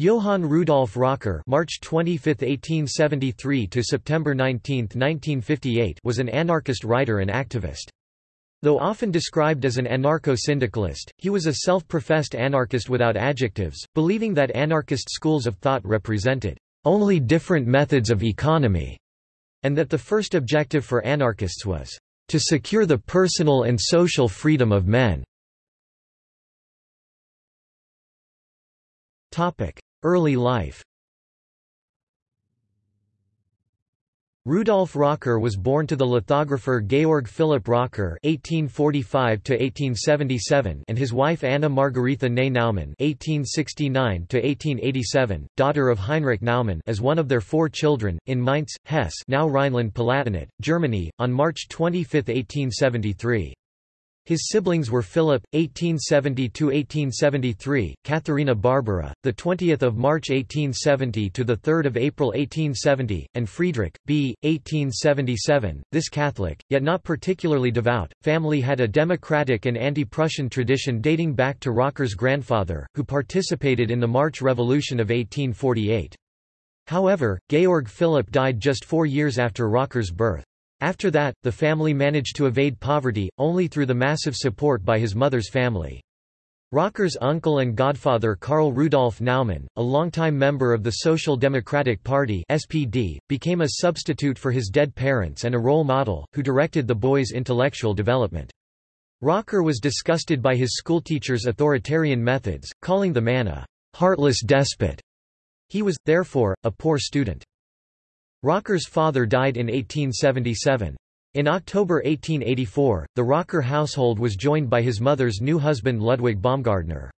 Johann Rudolf Rocker (March 25, 1873 to September 19, 1958) was an anarchist writer and activist. Though often described as an anarcho-syndicalist, he was a self-professed anarchist without adjectives, believing that anarchist schools of thought represented only different methods of economy, and that the first objective for anarchists was to secure the personal and social freedom of men. Early life Rudolf Rocker was born to the lithographer Georg Philipp Rocker (1845–1877) and his wife Anna Margaretha Ney Naumann (1869–1887), daughter of Heinrich Naumann, as one of their four children, in Mainz, Hesse, now Rhineland-Palatinate, Germany, on March 25, 1873. His siblings were Philip, 1870–1873, Katharina Barbara, 20 March 1870 – to 3 April 1870, and Friedrich, b. 1877. This Catholic, yet not particularly devout, family had a democratic and anti-Prussian tradition dating back to Rocker's grandfather, who participated in the March Revolution of 1848. However, Georg Philipp died just four years after Rocker's birth. After that, the family managed to evade poverty, only through the massive support by his mother's family. Rocker's uncle and godfather Karl Rudolf Naumann, a longtime member of the Social Democratic Party SPD, became a substitute for his dead parents and a role model, who directed the boy's intellectual development. Rocker was disgusted by his schoolteacher's authoritarian methods, calling the man a heartless despot. He was, therefore, a poor student. Rocker's father died in 1877. In October 1884, the Rocker household was joined by his mother's new husband Ludwig Baumgartner.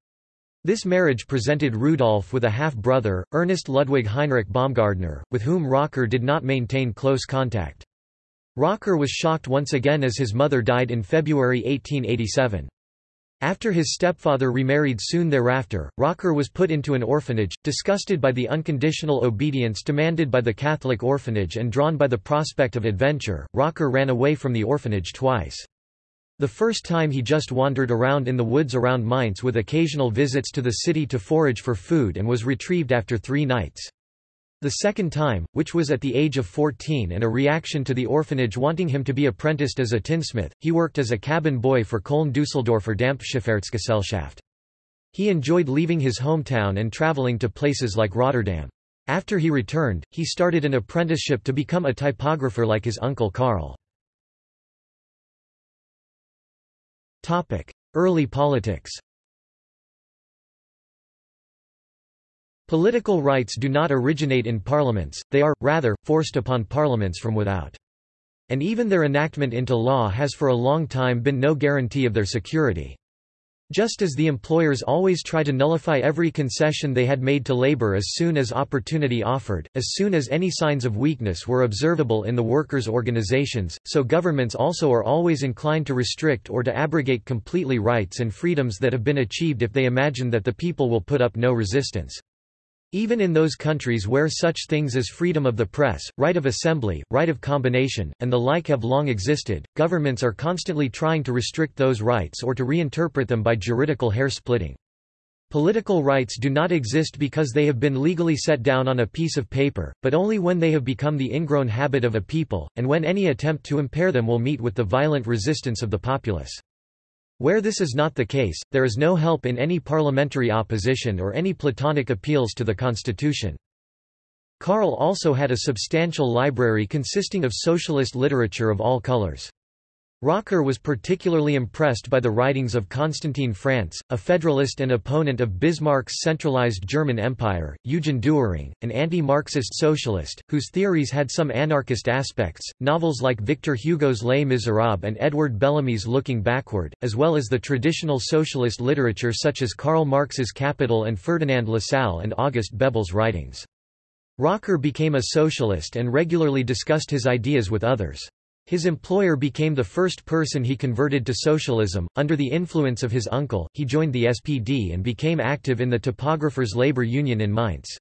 This marriage presented Rudolf with a half-brother, Ernest Ludwig Heinrich Baumgartner, with whom Rocker did not maintain close contact. Rocker was shocked once again as his mother died in February 1887. After his stepfather remarried soon thereafter, Rocker was put into an orphanage, disgusted by the unconditional obedience demanded by the Catholic orphanage and drawn by the prospect of adventure, Rocker ran away from the orphanage twice. The first time he just wandered around in the woods around Mainz with occasional visits to the city to forage for food and was retrieved after three nights. The second time, which was at the age of 14 and a reaction to the orphanage wanting him to be apprenticed as a tinsmith, he worked as a cabin boy for Köln-Düsseldorfer Dampfschifffahrtsgesellschaft. He enjoyed leaving his hometown and traveling to places like Rotterdam. After he returned, he started an apprenticeship to become a typographer like his uncle Karl. Early politics Political rights do not originate in parliaments, they are, rather, forced upon parliaments from without. And even their enactment into law has for a long time been no guarantee of their security. Just as the employers always try to nullify every concession they had made to labor as soon as opportunity offered, as soon as any signs of weakness were observable in the workers' organizations, so governments also are always inclined to restrict or to abrogate completely rights and freedoms that have been achieved if they imagine that the people will put up no resistance. Even in those countries where such things as freedom of the press, right of assembly, right of combination, and the like have long existed, governments are constantly trying to restrict those rights or to reinterpret them by juridical hair-splitting. Political rights do not exist because they have been legally set down on a piece of paper, but only when they have become the ingrown habit of a people, and when any attempt to impair them will meet with the violent resistance of the populace. Where this is not the case, there is no help in any parliamentary opposition or any platonic appeals to the constitution. Karl also had a substantial library consisting of socialist literature of all colors. Rocker was particularly impressed by the writings of Constantin Frantz, a federalist and opponent of Bismarck's centralized German Empire, Eugen Dühring, an anti-Marxist socialist, whose theories had some anarchist aspects, novels like Victor Hugo's Les Miserables and Edward Bellamy's Looking Backward, as well as the traditional socialist literature such as Karl Marx's Capital and Ferdinand Lassalle and August Bebel's writings. Rocker became a socialist and regularly discussed his ideas with others. His employer became the first person he converted to socialism. Under the influence of his uncle, he joined the SPD and became active in the Typographers' labor union in Mainz.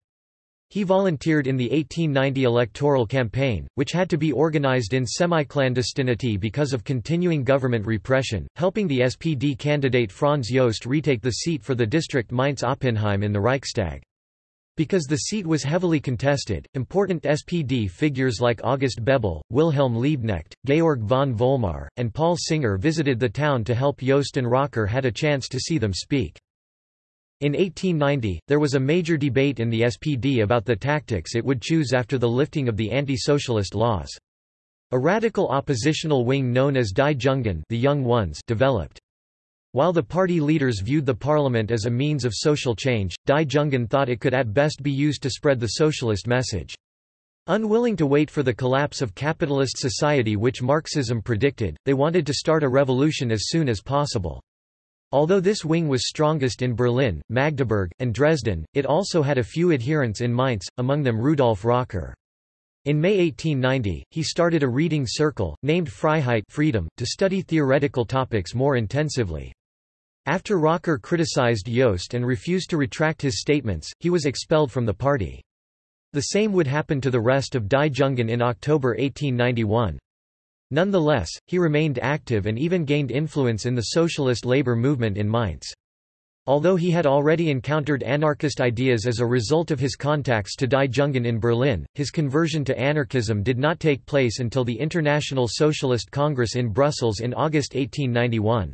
He volunteered in the 1890 electoral campaign, which had to be organized in semi-clandestinity because of continuing government repression, helping the SPD candidate Franz Jost retake the seat for the district Mainz-Oppenheim in the Reichstag. Because the seat was heavily contested, important SPD figures like August Bebel, Wilhelm Liebknecht, Georg von Vollmar, and Paul Singer visited the town to help Jost and Rocker had a chance to see them speak. In 1890, there was a major debate in the SPD about the tactics it would choose after the lifting of the anti-socialist laws. A radical oppositional wing known as Die Jungen the Young Ones developed. While the party leaders viewed the parliament as a means of social change, Die Jungen thought it could at best be used to spread the socialist message. Unwilling to wait for the collapse of capitalist society which Marxism predicted, they wanted to start a revolution as soon as possible. Although this wing was strongest in Berlin, Magdeburg, and Dresden, it also had a few adherents in Mainz, among them Rudolf Rocker. In May 1890, he started a reading circle, named Freiheit freedom, to study theoretical topics more intensively. After Rocker criticized Jost and refused to retract his statements, he was expelled from the party. The same would happen to the rest of Die Jungen in October 1891. Nonetheless, he remained active and even gained influence in the socialist labor movement in Mainz. Although he had already encountered anarchist ideas as a result of his contacts to Die Jungen in Berlin, his conversion to anarchism did not take place until the International Socialist Congress in Brussels in August 1891.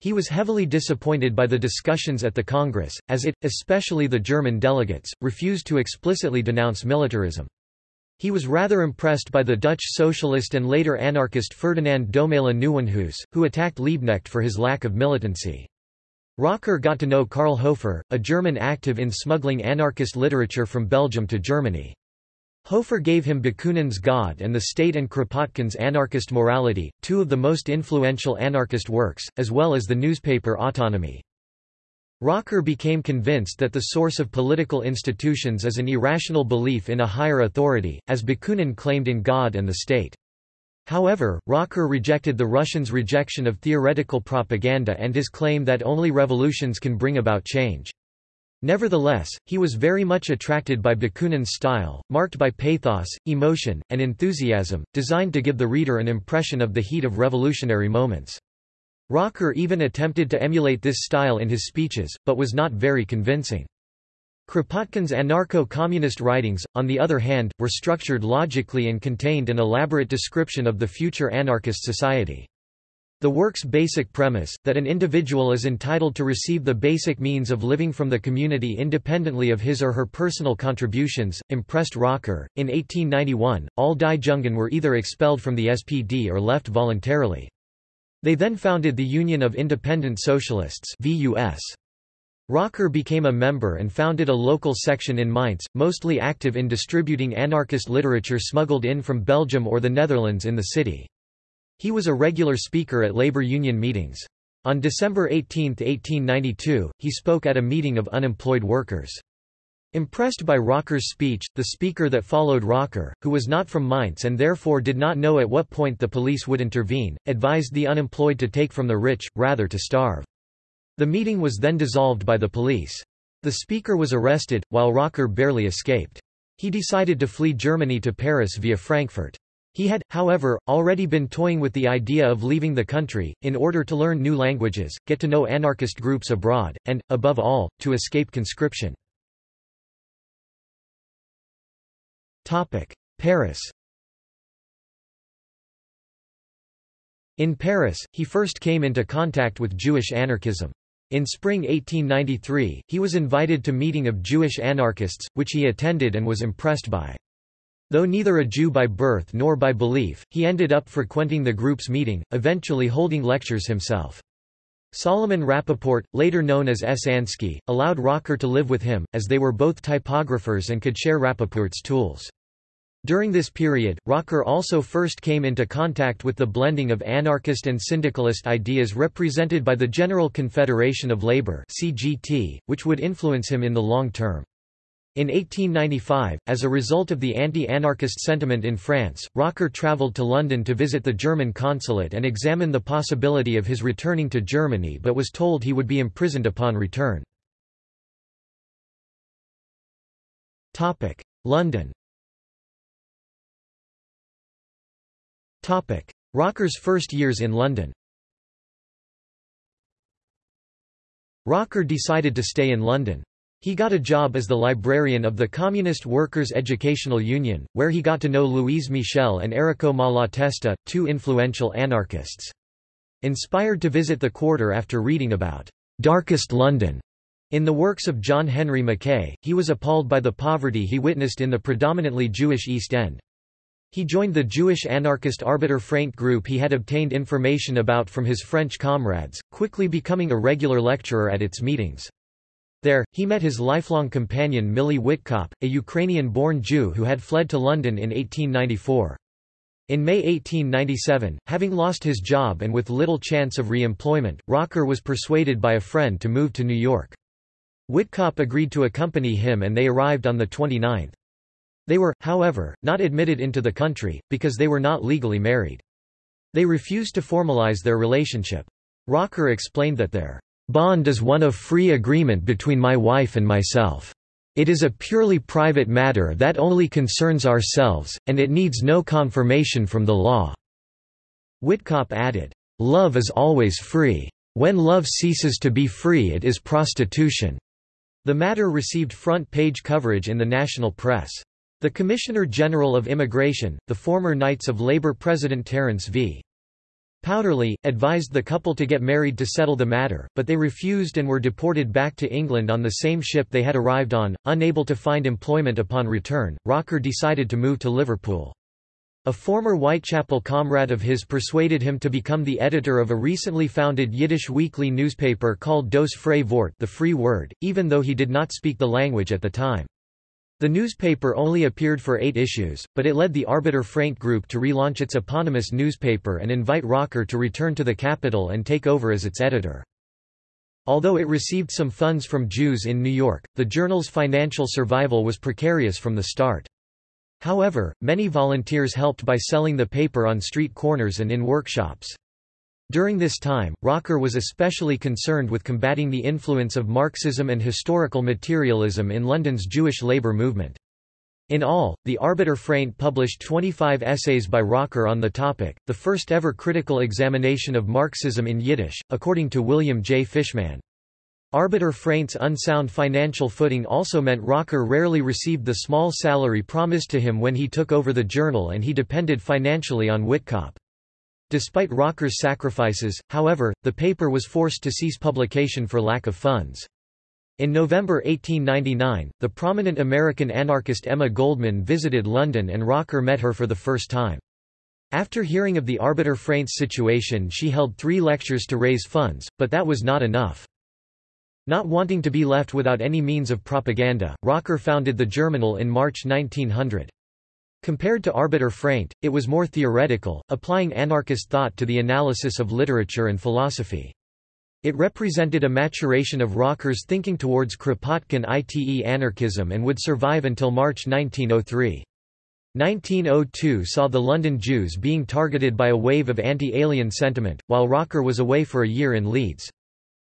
He was heavily disappointed by the discussions at the Congress, as it, especially the German delegates, refused to explicitly denounce militarism. He was rather impressed by the Dutch socialist and later anarchist Ferdinand Domela Nieuwenhuis, who attacked Liebknecht for his lack of militancy. Rocker got to know Karl Hofer, a German active in smuggling anarchist literature from Belgium to Germany. Hofer gave him Bakunin's God and the State and Kropotkin's Anarchist Morality, two of the most influential anarchist works, as well as the newspaper Autonomy. Rocker became convinced that the source of political institutions is an irrational belief in a higher authority, as Bakunin claimed in God and the state. However, Rocker rejected the Russians' rejection of theoretical propaganda and his claim that only revolutions can bring about change. Nevertheless, he was very much attracted by Bakunin's style, marked by pathos, emotion, and enthusiasm, designed to give the reader an impression of the heat of revolutionary moments. Rocker even attempted to emulate this style in his speeches, but was not very convincing. Kropotkin's anarcho-communist writings, on the other hand, were structured logically and contained an elaborate description of the future anarchist society. The work's basic premise, that an individual is entitled to receive the basic means of living from the community independently of his or her personal contributions, impressed Rocker. In 1891, all Die Jungen were either expelled from the SPD or left voluntarily. They then founded the Union of Independent Socialists VUS. Rocker became a member and founded a local section in Mainz, mostly active in distributing anarchist literature smuggled in from Belgium or the Netherlands in the city. He was a regular speaker at labor union meetings. On December 18, 1892, he spoke at a meeting of unemployed workers. Impressed by Rocker's speech, the speaker that followed Rocker, who was not from Mainz and therefore did not know at what point the police would intervene, advised the unemployed to take from the rich, rather to starve. The meeting was then dissolved by the police. The speaker was arrested, while Rocker barely escaped. He decided to flee Germany to Paris via Frankfurt. He had, however, already been toying with the idea of leaving the country, in order to learn new languages, get to know anarchist groups abroad, and, above all, to escape conscription. Paris In Paris, he first came into contact with Jewish anarchism. In spring 1893, he was invited to meeting of Jewish anarchists, which he attended and was impressed by. Though neither a Jew by birth nor by belief, he ended up frequenting the group's meeting, eventually holding lectures himself. Solomon Rappaport, later known as S. Ansky, allowed Rocker to live with him, as they were both typographers and could share Rappaport's tools. During this period, Rocker also first came into contact with the blending of anarchist and syndicalist ideas represented by the General Confederation of Labour CGT, which would influence him in the long term. In 1895, as a result of the anti-anarchist sentiment in France, Rocker travelled to London to visit the German consulate and examine the possibility of his returning to Germany but was told he would be imprisoned upon return. London Rocker's first years in London Rocker decided to stay in London. He got a job as the librarian of the Communist Workers' Educational Union, where he got to know Louise Michel and Errico Malatesta, two influential anarchists. Inspired to visit the quarter after reading about «darkest London» in the works of John Henry Mackay, he was appalled by the poverty he witnessed in the predominantly Jewish East End. He joined the Jewish anarchist Arbeter Fraint group he had obtained information about from his French comrades, quickly becoming a regular lecturer at its meetings. There, he met his lifelong companion Millie Witkop, a Ukrainian-born Jew who had fled to London in 1894. In May 1897, having lost his job and with little chance of re-employment, Rocker was persuaded by a friend to move to New York. Witkop agreed to accompany him and they arrived on the 29th. They were, however, not admitted into the country, because they were not legally married. They refused to formalize their relationship. Rocker explained that their Bond is one of free agreement between my wife and myself. It is a purely private matter that only concerns ourselves, and it needs no confirmation from the law." Witkop added, "...love is always free. When love ceases to be free it is prostitution." The matter received front-page coverage in the national press. The Commissioner General of Immigration, the former Knights of Labor President Terence v. Powderly, advised the couple to get married to settle the matter, but they refused and were deported back to England on the same ship they had arrived on. Unable to find employment upon return, Rocker decided to move to Liverpool. A former Whitechapel comrade of his persuaded him to become the editor of a recently founded Yiddish weekly newspaper called Dos Fraye Vort the Free Word, even though he did not speak the language at the time. The newspaper only appeared for eight issues, but it led the Arbeter Fraint group to relaunch its eponymous newspaper and invite Rocker to return to the capital and take over as its editor. Although it received some funds from Jews in New York, the journal's financial survival was precarious from the start. However, many volunteers helped by selling the paper on street corners and in workshops. During this time, Rocker was especially concerned with combating the influence of Marxism and historical materialism in London's Jewish labour movement. In all, the Arbeter Fraint published 25 essays by Rocker on the topic, the first ever critical examination of Marxism in Yiddish, according to William J. Fishman. Arbeter Fraint's unsound financial footing also meant Rocker rarely received the small salary promised to him when he took over the journal and he depended financially on Witkop. Despite Rocker's sacrifices, however, the paper was forced to cease publication for lack of funds. In November 1899, the prominent American anarchist Emma Goldman visited London and Rocker met her for the first time. After hearing of the Arbeter Fraint's situation she held three lectures to raise funds, but that was not enough. Not wanting to be left without any means of propaganda, Rocker founded the Germinal in March 1900. Compared to Arbeter Fraint, it was more theoretical, applying anarchist thought to the analysis of literature and philosophy. It represented a maturation of Rocker's thinking towards Kropotkin ite anarchism and would survive until March 1903. 1902 saw the London Jews being targeted by a wave of anti-alien sentiment, while Rocker was away for a year in Leeds.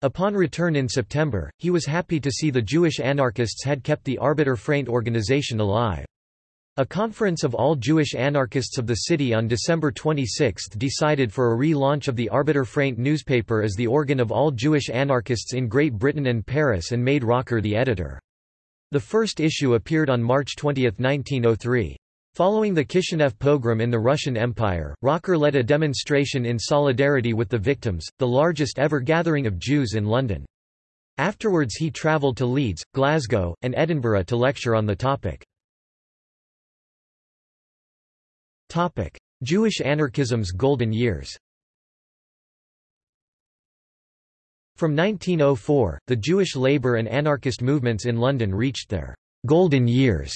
Upon return in September, he was happy to see the Jewish anarchists had kept the Arbeter Fraint organization alive. A conference of all Jewish anarchists of the city on December 26 decided for a re-launch of the Arbeter Fraint newspaper as the organ of all Jewish anarchists in Great Britain and Paris and made Rocker the editor. The first issue appeared on March 20, 1903. Following the Kishinev pogrom in the Russian Empire, Rocker led a demonstration in solidarity with the victims, the largest ever gathering of Jews in London. Afterwards he travelled to Leeds, Glasgow, and Edinburgh to lecture on the topic. Topic: Jewish anarchism's golden years. From 1904, the Jewish labor and anarchist movements in London reached their golden years,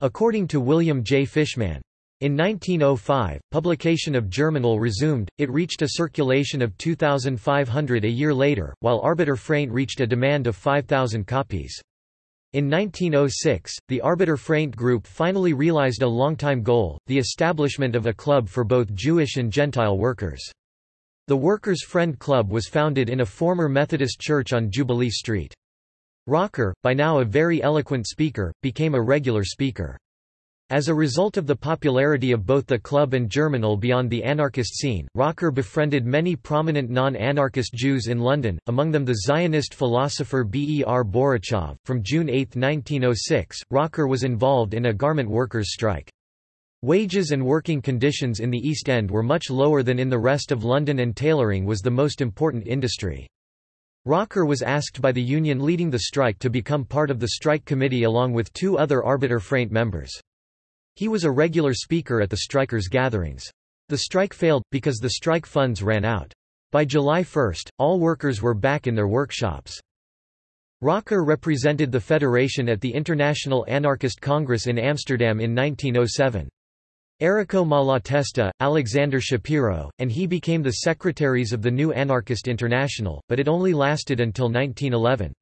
according to William J. Fishman. In 1905, publication of Germinal resumed, it reached a circulation of 2,500 a year later, while Arbeter Fraint reached a demand of 5,000 copies. In 1906, the Arbeter Fraint group finally realized a longtime goal, the establishment of a club for both Jewish and Gentile workers. The Workers' Friend Club was founded in a former Methodist church on Jubilee Street. Rocker, by now a very eloquent speaker, became a regular speaker. As a result of the popularity of both the club and Germinal beyond the anarchist scene, Rocker befriended many prominent non-anarchist Jews in London, among them the Zionist philosopher B. E. R. Borochov. From June 8, 1906, Rocker was involved in a garment workers' strike. Wages and working conditions in the East End were much lower than in the rest of London and tailoring was the most important industry. Rocker was asked by the union leading the strike to become part of the strike committee along with two other Arbeter Fraint members. He was a regular speaker at the strikers' gatherings. The strike failed, because the strike funds ran out. By July 1, all workers were back in their workshops. Rocker represented the Federation at the International Anarchist Congress in Amsterdam in 1907. Errico Malatesta, Alexander Shapiro, and he became the secretaries of the new Anarchist International, but it only lasted until 1911.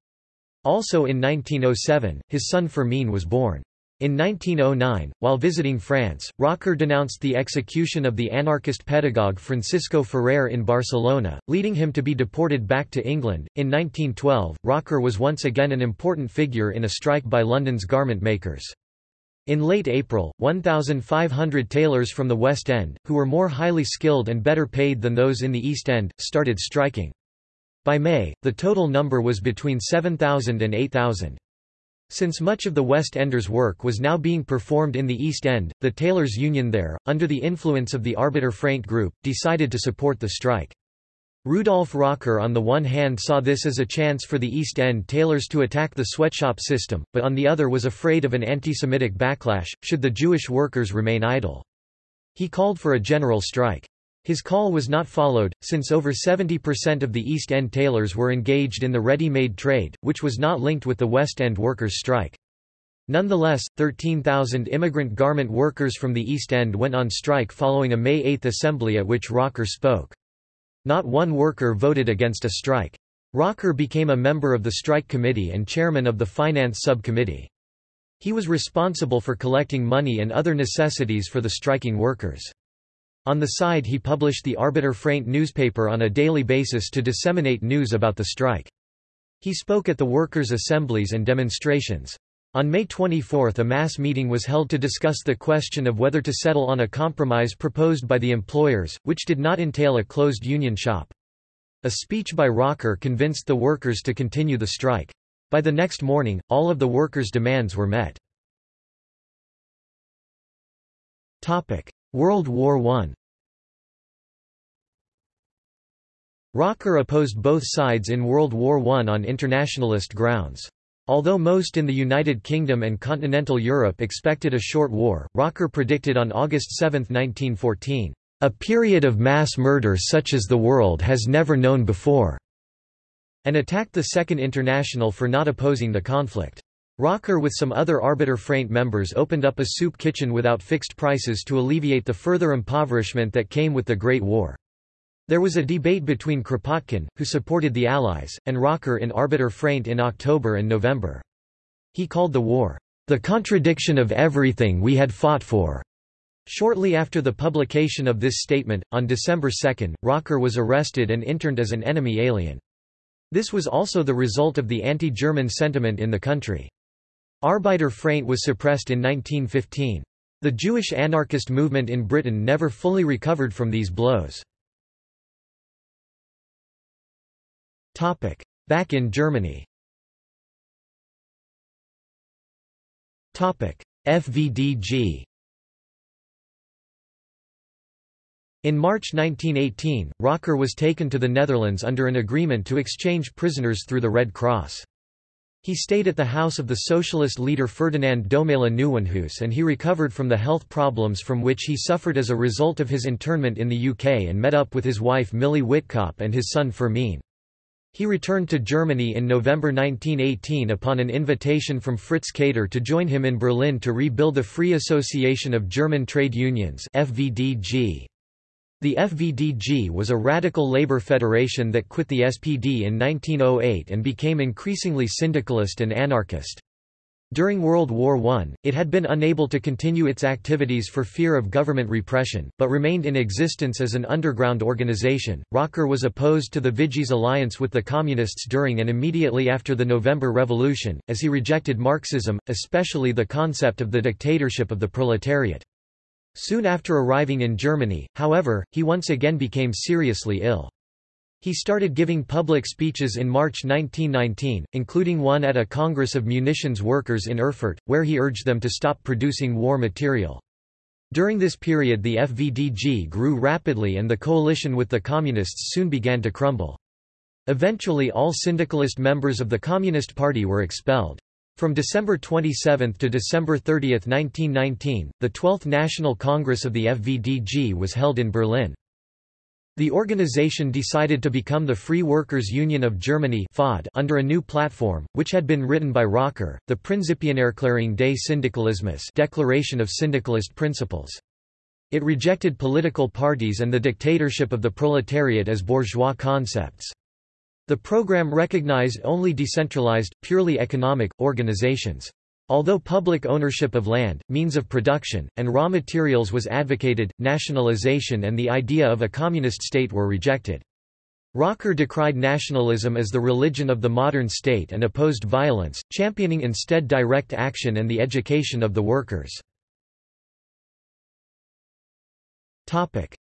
Also in 1907, his son Fermín was born. In 1909, while visiting France, Rocker denounced the execution of the anarchist pedagogue Francisco Ferrer in Barcelona, leading him to be deported back to England. In 1912, Rocker was once again an important figure in a strike by London's garment makers. In late April, 1,500 tailors from the West End, who were more highly skilled and better paid than those in the East End, started striking. By May, the total number was between 7,000 and 8,000. Since much of the West Enders' work was now being performed in the East End, the tailors' union there, under the influence of the Arbeter Fraint group, decided to support the strike. Rudolf Rocker on the one hand saw this as a chance for the East End tailors to attack the sweatshop system, but on the other was afraid of an anti-Semitic backlash, should the Jewish workers remain idle. He called for a general strike. His call was not followed, since over 70% of the East End tailors were engaged in the ready-made trade, which was not linked with the West End workers' strike. Nonetheless, 13,000 immigrant garment workers from the East End went on strike following a May 8 assembly at which Rocker spoke. Not one worker voted against a strike. Rocker became a member of the strike committee and chairman of the finance subcommittee. He was responsible for collecting money and other necessities for the striking workers. On the side he published the Arbeter Fraint newspaper on a daily basis to disseminate news about the strike. He spoke at the workers' assemblies and demonstrations. On May 24 a mass meeting was held to discuss the question of whether to settle on a compromise proposed by the employers, which did not entail a closed union shop. A speech by Rocker convinced the workers to continue the strike. By the next morning, all of the workers' demands were met. World War I Rocker opposed both sides in World War I on internationalist grounds. Although most in the United Kingdom and continental Europe expected a short war, Rocker predicted on August 7, 1914, "...a period of mass murder such as the world has never known before," and attacked the Second International for not opposing the conflict. Rocker with some other Arbeter Fraint members opened up a soup kitchen without fixed prices to alleviate the further impoverishment that came with the Great War. There was a debate between Kropotkin, who supported the Allies, and Rocker in Arbeter Fraint in October and November. He called the war, "...the contradiction of everything we had fought for." Shortly after the publication of this statement, on December 2, Rocker was arrested and interned as an enemy alien. This was also the result of the anti-German sentiment in the country. Arbeter Fraint was suppressed in 1915. The Jewish anarchist movement in Britain never fully recovered from these blows. Back in Germany FVDG In March 1918, Rocker was taken to the Netherlands under an agreement to exchange prisoners through the Red Cross. He stayed at the house of the socialist leader Ferdinand Domela Nieuwenhuis and he recovered from the health problems from which he suffered as a result of his internment in the UK and met up with his wife Millie Witkop and his son Fermín. He returned to Germany in November 1918 upon an invitation from Fritz Kater to join him in Berlin to rebuild the Free Association of German Trade Unions FVDG. The FVDG was a radical labor federation that quit the SPD in 1908 and became increasingly syndicalist and anarchist. During World War I, it had been unable to continue its activities for fear of government repression, but remained in existence as an underground organization. Rocker was opposed to the Vichy's alliance with the Communists during and immediately after the November Revolution, as he rejected Marxism, especially the concept of the dictatorship of the proletariat. Soon after arriving in Germany, however, he once again became seriously ill. He started giving public speeches in March 1919, including one at a Congress of Munitions Workers in Erfurt, where he urged them to stop producing war material. During this period the FVDG grew rapidly and the coalition with the Communists soon began to crumble. Eventually all syndicalist members of the Communist Party were expelled. From December 27 to December 30, 1919, the 12th National Congress of the FVDG was held in Berlin. The organization decided to become the Free Workers' Union of Germany under a new platform, which had been written by Rocker, the Prinzipienerklärung des Syndikalismus Declaration of Syndicalist Principles. It rejected political parties and the dictatorship of the proletariat as bourgeois concepts. The program recognized only decentralized, purely economic, organizations. Although public ownership of land, means of production, and raw materials was advocated, nationalization and the idea of a communist state were rejected. Rocker decried nationalism as the religion of the modern state and opposed violence, championing instead direct action and the education of the workers.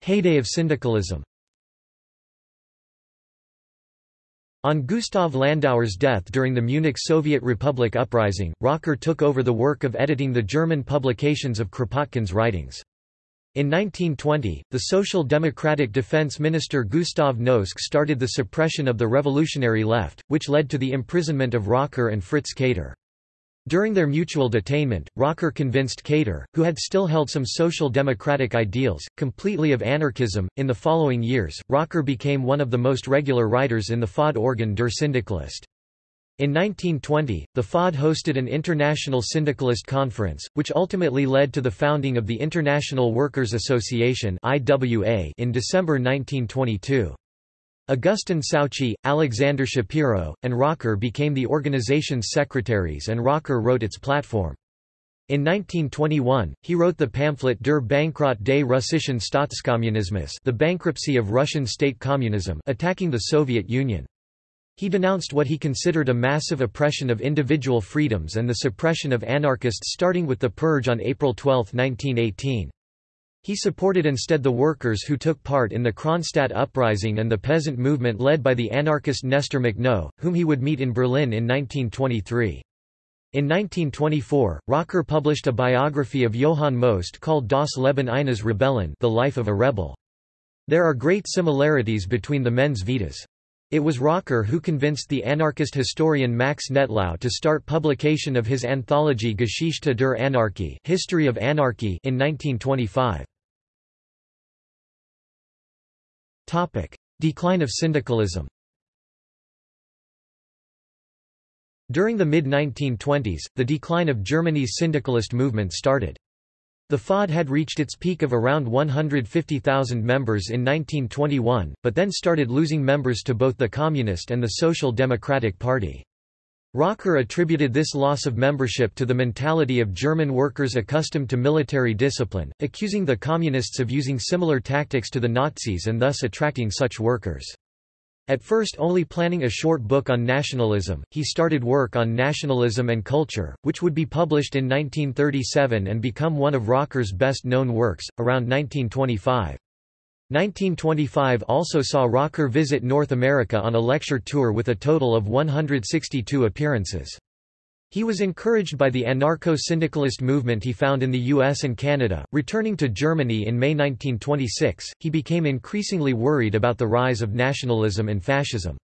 Heyday of syndicalism On Gustav Landauer's death during the Munich Soviet Republic uprising, Rocker took over the work of editing the German publications of Kropotkin's writings. In 1920, the Social Democratic Defense Minister Gustav Noske started the suppression of the revolutionary left, which led to the imprisonment of Rocker and Fritz Kater. During their mutual detainment, Rocker convinced Kater, who had still held some social democratic ideals, completely of anarchism. In the following years, Rocker became one of the most regular writers in the FAUD organ Der Syndikalist. In 1920, the FAUD hosted an international syndicalist conference, which ultimately led to the founding of the International Workers' Association in December 1922. Augustin Souchy, Alexander Shapiro, and Rocker became the organization's secretaries and Rocker wrote its platform. In 1921, he wrote the pamphlet Der Bankrott des russischen Staatskommunismus the bankruptcy of Russian state communism attacking the Soviet Union. He denounced what he considered a massive oppression of individual freedoms and the suppression of anarchists starting with the purge on April 12, 1918. He supported instead the workers who took part in the Kronstadt uprising and the peasant movement led by the anarchist Nestor Makhno, whom he would meet in Berlin in 1923. In 1924, Rocker published a biography of Johann Most called Das Leben eines Rebellen the Life of a Rebel. There are great similarities between the men's vitas. It was Rocker who convinced the anarchist historian Max Nettlau to start publication of his anthology Geschichte der Anarchie History of Anarchy in 1925. Topic: Decline of syndicalism. During the mid-1920s, the decline of Germany's syndicalist movement started. The FAUD had reached its peak of around 150,000 members in 1921, but then started losing members to both the Communist and the Social Democratic Party. Rocker attributed this loss of membership to the mentality of German workers accustomed to military discipline, accusing the Communists of using similar tactics to the Nazis and thus attracting such workers. At first only planning a short book on nationalism, he started work on nationalism and culture, which would be published in 1937 and become one of Rocker's best-known works, around 1925. 1925 also saw Rocker visit North America on a lecture tour with a total of 162 appearances. He was encouraged by the anarcho-syndicalist movement he found in the US and Canada. Returning to Germany in May 1926, he became increasingly worried about the rise of nationalism and fascism.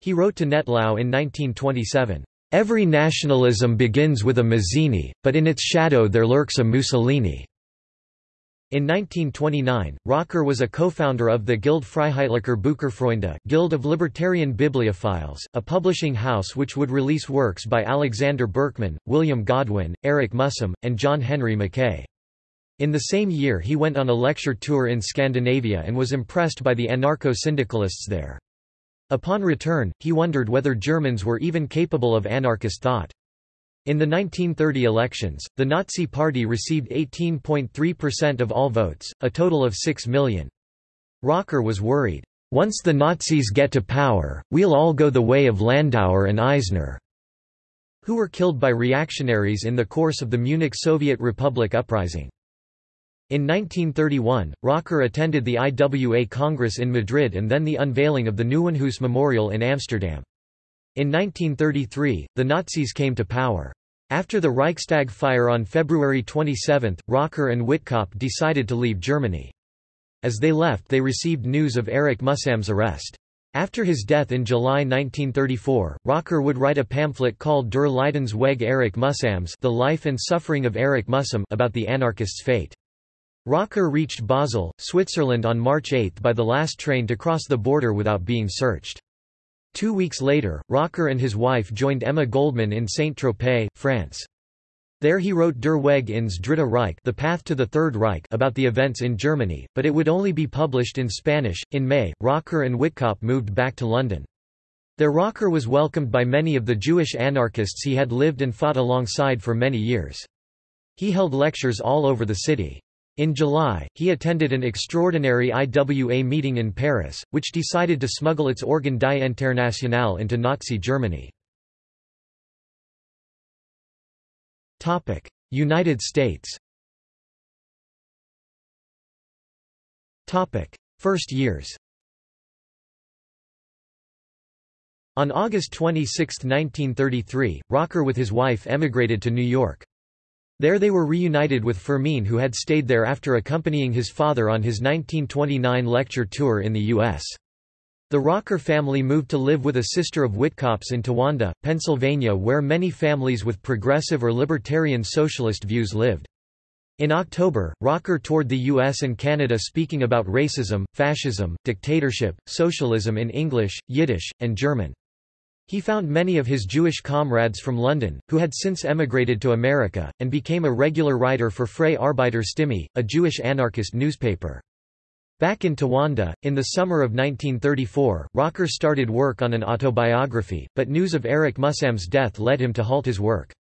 He wrote to Nettlau in 1927, "Every nationalism begins with a Mazzini, but in its shadow there lurks a Mussolini." In 1929, Rocker was a co-founder of the Guild Freiheitlicher Bücherfreunde Guild of Libertarian Bibliophiles, a publishing house which would release works by Alexander Berkman, William Godwin, Erich Mühsam, and John Henry Mackay. In the same year he went on a lecture tour in Scandinavia and was impressed by the anarcho-syndicalists there. Upon return, he wondered whether Germans were even capable of anarchist thought. In the 1930 elections, the Nazi Party received 18.3% of all votes, a total of 6 million. Rocker was worried, "...once the Nazis get to power, we'll all go the way of Landauer and Eisner." who were killed by reactionaries in the course of the Munich Soviet Republic uprising. In 1931, Rocker attended the IWA Congress in Madrid and then the unveiling of the Nieuwenhuis Memorial in Amsterdam. In 1933, the Nazis came to power. After the Reichstag fire on February 27, Rocker and Witkop decided to leave Germany. As they left they received news of Erich Mühsam's arrest. After his death in July 1934, Rocker would write a pamphlet called Der Leidensweg Erich Mühsams The Life and Suffering of Erich Mühsam about the anarchist's fate. Rocker reached Basel, Switzerland on March 8 by the last train to cross the border without being searched. Two weeks later, Rocker and his wife joined Emma Goldman in Saint-Tropez, France. There he wrote Der Weg ins Dritte Reich The Path to the Third Reich about the events in Germany, but it would only be published in Spanish. In May, Rocker and Witkop moved back to London. Their Rocker was welcomed by many of the Jewish anarchists he had lived and fought alongside for many years. He held lectures all over the city. In July, he attended an extraordinary IWA meeting in Paris, which decided to smuggle its organ die Internationale into Nazi Germany. United States First years On August 26, 1933, Rocker with his wife emigrated to New York. There they were reunited with Fermin who had stayed there after accompanying his father on his 1929 lecture tour in the U.S. The Rocker family moved to live with a sister of Witkop's in Towanda, Pennsylvania where many families with progressive or libertarian socialist views lived. In October, Rocker toured the US and Canada speaking about racism, fascism, dictatorship, socialism in English, Yiddish, and German. He found many of his Jewish comrades from London, who had since emigrated to America, and became a regular writer for Freie Arbeiter Stimme, a Jewish anarchist newspaper. Back in Towanda, in the summer of 1934, Rocker started work on an autobiography, but news of Erich Mühsam's death led him to halt his work.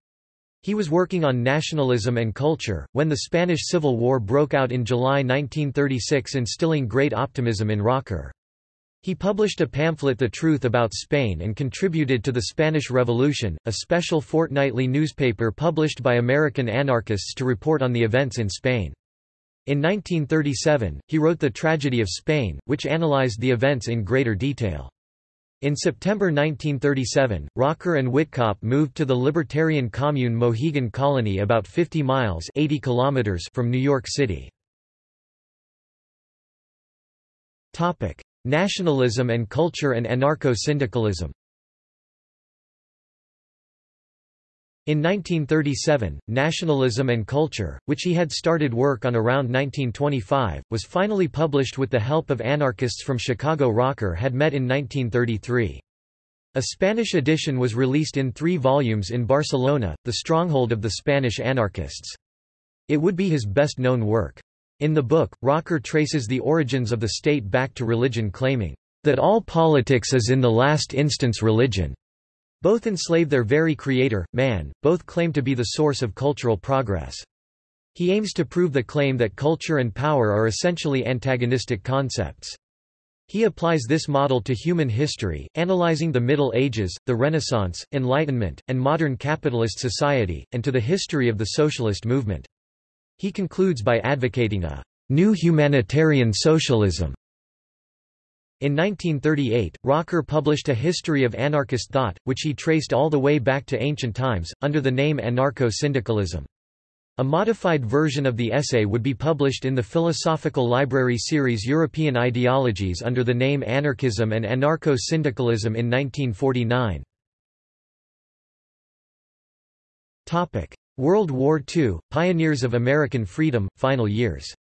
He was working on nationalism and culture, when the Spanish Civil War broke out in July 1936 instilling great optimism in Rocker. He published a pamphlet The Truth About Spain and contributed to the Spanish Revolution, a special fortnightly newspaper published by American anarchists to report on the events in Spain. In 1937, he wrote The Tragedy of Spain, which analyzed the events in greater detail. In September 1937, Rocker and Witkop moved to the libertarian commune Mohegan Colony about 50 miles 80 kilometers from New York City. Nationalism and culture and anarcho-syndicalism In 1937, Nationalism and Culture, which he had started work on around 1925, was finally published with the help of anarchists from Chicago Rocker had met in 1933. A Spanish edition was released in three volumes in Barcelona, the stronghold of the Spanish anarchists. It would be his best-known work. In the book, Rocker traces the origins of the state back to religion claiming, "...that all politics is in the last instance religion." Both enslave their very creator, man, both claim to be the source of cultural progress. He aims to prove the claim that culture and power are essentially antagonistic concepts. He applies this model to human history, analyzing the Middle Ages, the Renaissance, Enlightenment, and modern capitalist society, and to the history of the socialist movement. He concludes by advocating a new humanitarian socialism in 1938, Rocker published a history of anarchist thought, which he traced all the way back to ancient times, under the name Anarcho-Syndicalism. A modified version of the essay would be published in the Philosophical Library series European Ideologies under the name Anarchism and Anarcho-Syndicalism in 1949. World War II, Pioneers of American Freedom, Final Years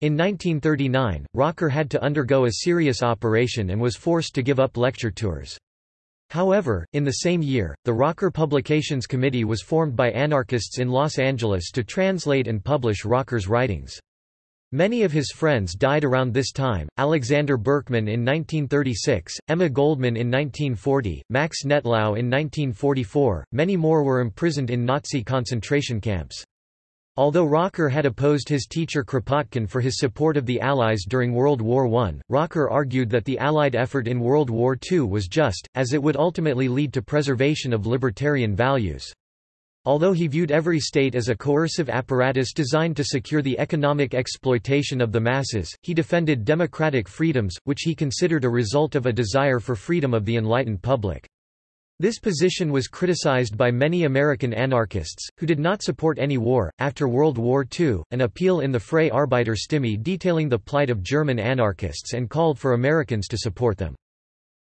In 1939, Rocker had to undergo a serious operation and was forced to give up lecture tours. However, in the same year, the Rocker Publications Committee was formed by anarchists in Los Angeles to translate and publish Rocker's writings. Many of his friends died around this time, Alexander Berkman in 1936, Emma Goldman in 1940, Max Nettlau in 1944, many more were imprisoned in Nazi concentration camps. Although Rocker had opposed his teacher Kropotkin for his support of the Allies during World War I, Rocker argued that the Allied effort in World War II was just, as it would ultimately lead to preservation of libertarian values. Although he viewed every state as a coercive apparatus designed to secure the economic exploitation of the masses, he defended democratic freedoms, which he considered a result of a desire for freedom of the enlightened public. This position was criticized by many American anarchists, who did not support any war. After World War II, an appeal in the Freie Arbeiterstimme detailing the plight of German anarchists and called for Americans to support them.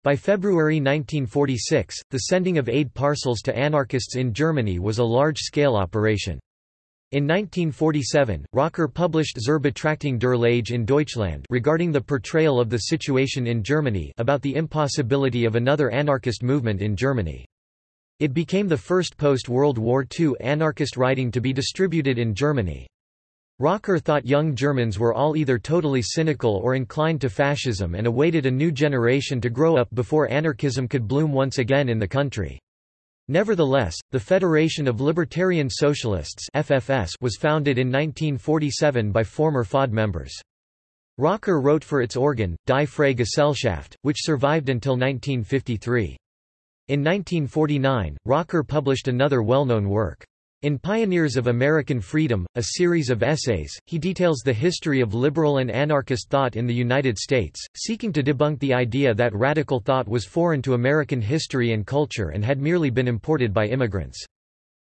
By February 1946, the sending of aid parcels to anarchists in Germany was a large-scale operation. In 1947, Rocker published Zur Betrachtung der Lage in Deutschland regarding the portrayal of the situation in Germany about the impossibility of another anarchist movement in Germany. It became the first post-World War II anarchist writing to be distributed in Germany. Rocker thought young Germans were all either totally cynical or inclined to fascism and awaited a new generation to grow up before anarchism could bloom once again in the country. Nevertheless, the Federation of Libertarian Socialists FFS was founded in 1947 by former FAUD members. Rocker wrote for its organ, Die Freie Gesellschaft, which survived until 1953. In 1949, Rocker published another well-known work. In Pioneers of American Freedom, a series of essays, he details the history of liberal and anarchist thought in the United States, seeking to debunk the idea that radical thought was foreign to American history and culture and had merely been imported by immigrants.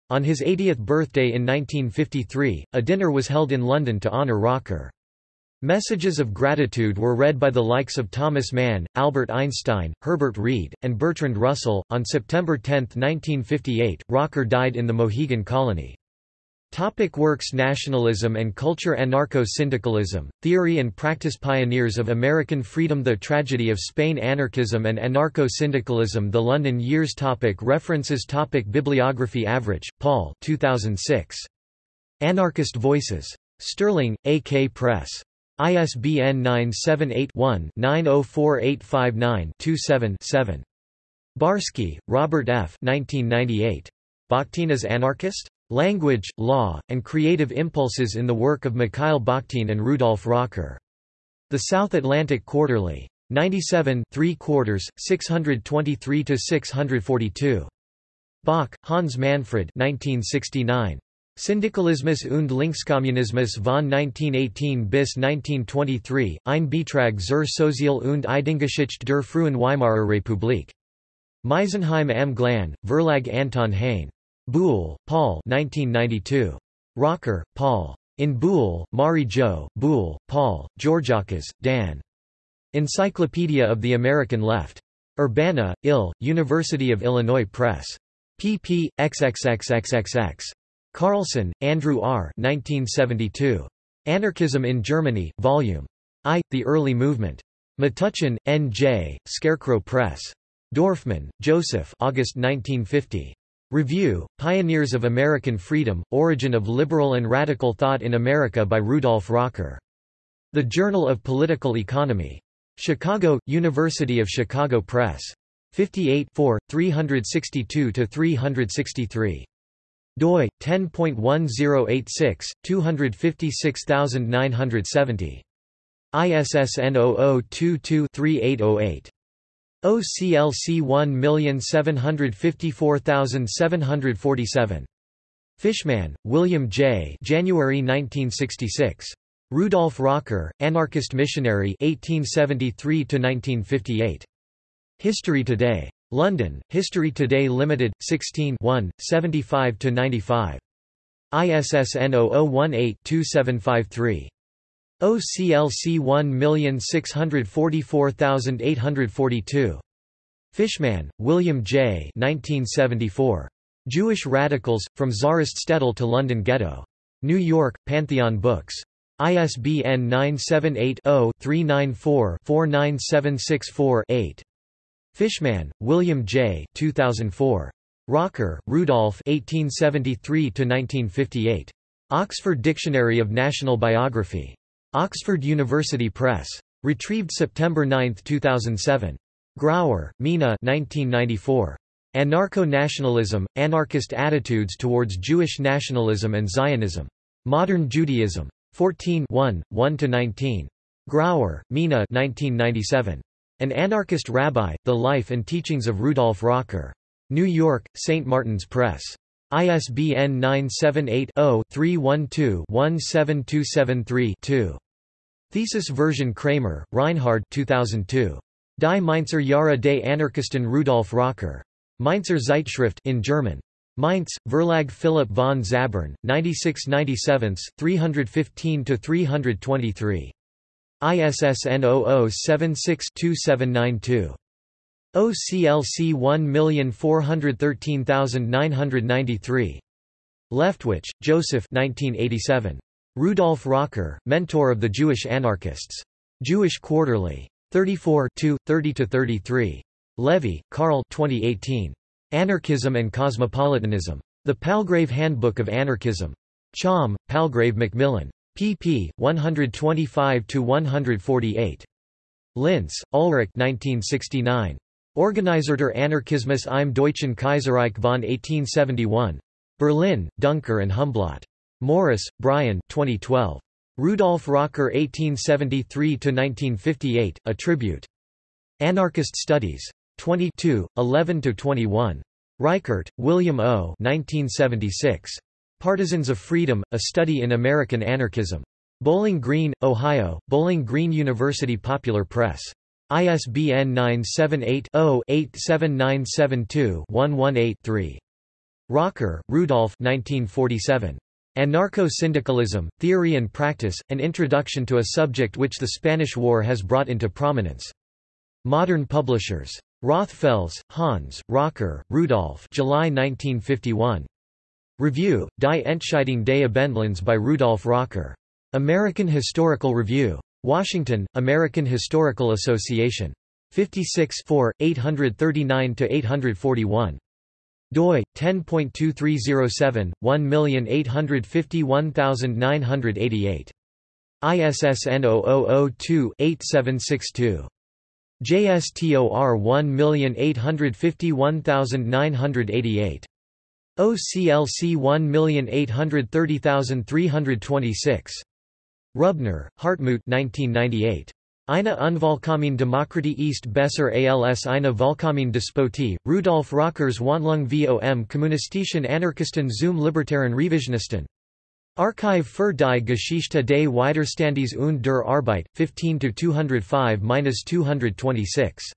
On his 80th birthday in 1953, a dinner was held in London to honor Rocker. Messages of gratitude were read by the likes of Thomas Mann, Albert Einstein, Herbert Read, and Bertrand Russell. On September 10, 1958, Rocker died in the Mohegan Colony. Topic works Nationalism and Culture Anarcho-Syndicalism, Theory and Practice Pioneers of American Freedom The Tragedy of Spain Anarchism and Anarcho-Syndicalism The London Years topic References topic Bibliography Avrich, Paul 2006. Anarchist Voices. Stirling, A.K. Press. ISBN 978-1-904859-27-7. Barsky, Robert F. 1998. Bakhtin as Anarchist? Language, Law, and Creative Impulses in the Work of Mikhail Bakhtin and Rudolf Rocker. The South Atlantic Quarterly. 97 3 quarters, 623–642. Bock, Hans Manfred 1969. Syndikalismus und Linkskommunismus von 1918 bis 1923, ein Beitrag zur Sozial- und Ideengeschichte der frühen Weimarer Republik. Meisenheim am Glan, Verlag Anton Hain. Buhle, Paul 1992. Rocker, Paul. In Buhle, Mari Jo, Buhle, Paul, Georgakas, Dan. Encyclopedia of the American Left. Urbana, Ill, University of Illinois Press. pp. xxxxxx. Carlson, Andrew R. 1972. Anarchism in Germany, Vol. I. The Early Movement. Metuchen, N.J., Scarecrow Press. Dorfman, Joseph August 1950. Review, Pioneers of American Freedom, Origin of Liberal and Radical Thought in America by Rudolf Rocker. The Journal of Political Economy. Chicago, University of Chicago Press. 58 362–363 doi 10.1086 256970 ISSN 0022-3808 OCLC 1754747 Fishman, William J. January 1966. Rudolf Rocker, Anarchist Missionary 1873 1958. History Today. London, History Today Limited, 16 75–95. ISSN 0018-2753. OCLC 1644842. Fishman, William J. 1974. Jewish Radicals, From Tsarist Shtetl to London Ghetto. New York, Pantheon Books. ISBN 978 0 394 49764 8. Fishman, William J. 2004. Rocker, Rudolph 1873–1958. Oxford Dictionary of National Biography. Oxford University Press. Retrieved September 9, 2007. Graur, Mina 1994. Anarcho-nationalism, anarchist attitudes towards Jewish nationalism and Zionism. Modern Judaism. 14 1–19. Graur, Mina 1997. An Anarchist Rabbi, The Life and Teachings of Rudolf Rocker. New York, St. Martin's Press. ISBN 978-0-312-17273-2. Thesis version Kramer, Reinhard 2002. Die Mainzer Jahre des Anarchisten Rudolf Rocker. Mainzer Zeitschrift in German. Mainz, Verlag Philipp von Zabern, 96 315–323. ISSN 0076-2792. OCLC 1413993. Leftwich, Joseph 1987. Rudolf Rocker, Mentor of the Jewish Anarchists. Jewish Quarterly. 34 30–33. Levy, Carl 2018. Anarchism and Cosmopolitanism. The Palgrave Handbook of Anarchism. Cham, Palgrave Macmillan. Pp. 125–148. Linse, Ulrich 1969. Organisator Anarchismus im Deutschen Kaiserreich von 1871. Berlin, Duncker and Humblot. Morris, Brian 2012. Rudolf Rocker 1873–1958, A Tribute. Anarchist Studies. 22, 11–21. Reichert, William O. 1976. Partisans of Freedom, A Study in American Anarchism. Bowling Green, Ohio, Bowling Green University Popular Press. ISBN 978-0-87972-118-3. Rocker, Rudolf 1947. Anarcho-Syndicalism, Theory and Practice, An Introduction to a Subject which the Spanish War has brought into prominence. Modern Publishers. Rothfels, Hans, Rocker, Rudolf July 1951. Review, Die Entscheidung des Abendlands by Rudolf Rocker. American Historical Review. Washington, American Historical Association. 56 839–841. doi, 10.2307, 1851988. ISSN 0002-8762. JSTOR 1851988. OCLC 1830326. Rubner, Hartmut 1998. Eine Unvollkommene Demokratie ist besser als eine vollkommene Despotie, Rudolf Rockers Wandlung vom kommunistischen Anarchisten zum libertären Revisionisten. Archive für die Geschichte des Widerstandes und der Arbeit, 15–205–226.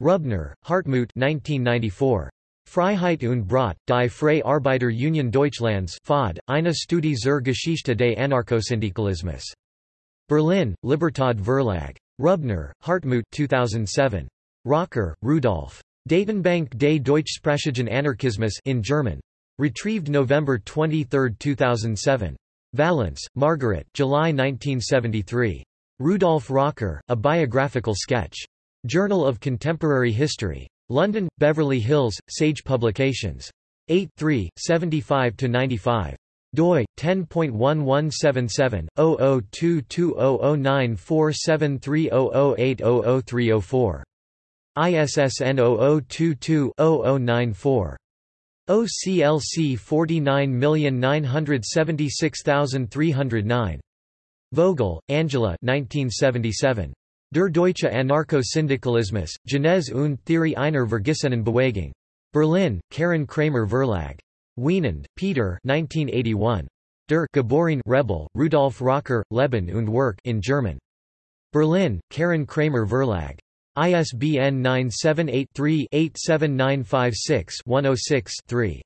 Rubner, Hartmut 1994. Freiheit und Brot, die Freie Arbeiter Union Deutschlands FAUD, eine Studie zur Geschichte des Anarchosyndikalismus. Berlin, Libertad Verlag. Rubner, Hartmut 2007. Rocker, Rudolf. Datenbank des deutschsprachigen Anarchismus in German. Retrieved November 23, 2007. Vallance, Margaret July 1973. Rudolf Rocker, A Biographical Sketch. Journal of Contemporary History. London, Beverly Hills, Sage Publications. 8 3, 75–95. doi, 10.1177, 002200947300800304. ISSN 0022-0094. OCLC 49976309. Vogel, Angela 1977. Der deutsche Anarcho-Syndikalismus, Genese und Theorie einer Vergissenen Bewegung. Berlin, Karin Kramer Verlag. Wienand, Peter 1981. Der Geboren Rebel, Rudolf Rocker, Leben und Werk in German. Berlin, Karin Kramer Verlag. ISBN 978-3-87956-106-3.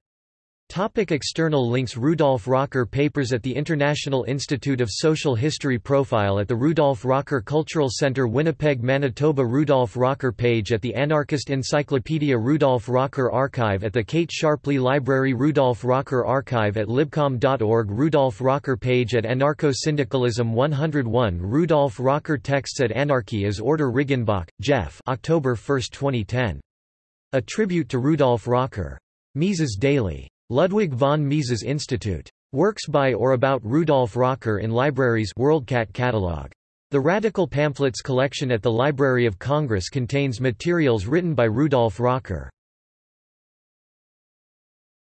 Topic external links Rudolf Rocker Papers at the International Institute of Social History Profile at the Rudolf Rocker Cultural Center Winnipeg Manitoba Rudolf Rocker page at the Anarchist Encyclopedia Rudolf Rocker Archive at the Kate Sharpley Library Rudolf Rocker Archive at libcom.org Rudolf Rocker page at Anarcho-Syndicalism 101 Rudolf Rocker Texts at Anarchy as Order Riggenbach, Jeff October 1, 2010. A tribute to Rudolf Rocker. Mises Daily. Ludwig von Mises Institute. Works by or about Rudolf Rocker in libraries WorldCat catalog. The Radical Pamphlets collection at the Library of Congress contains materials written by Rudolf Rocker.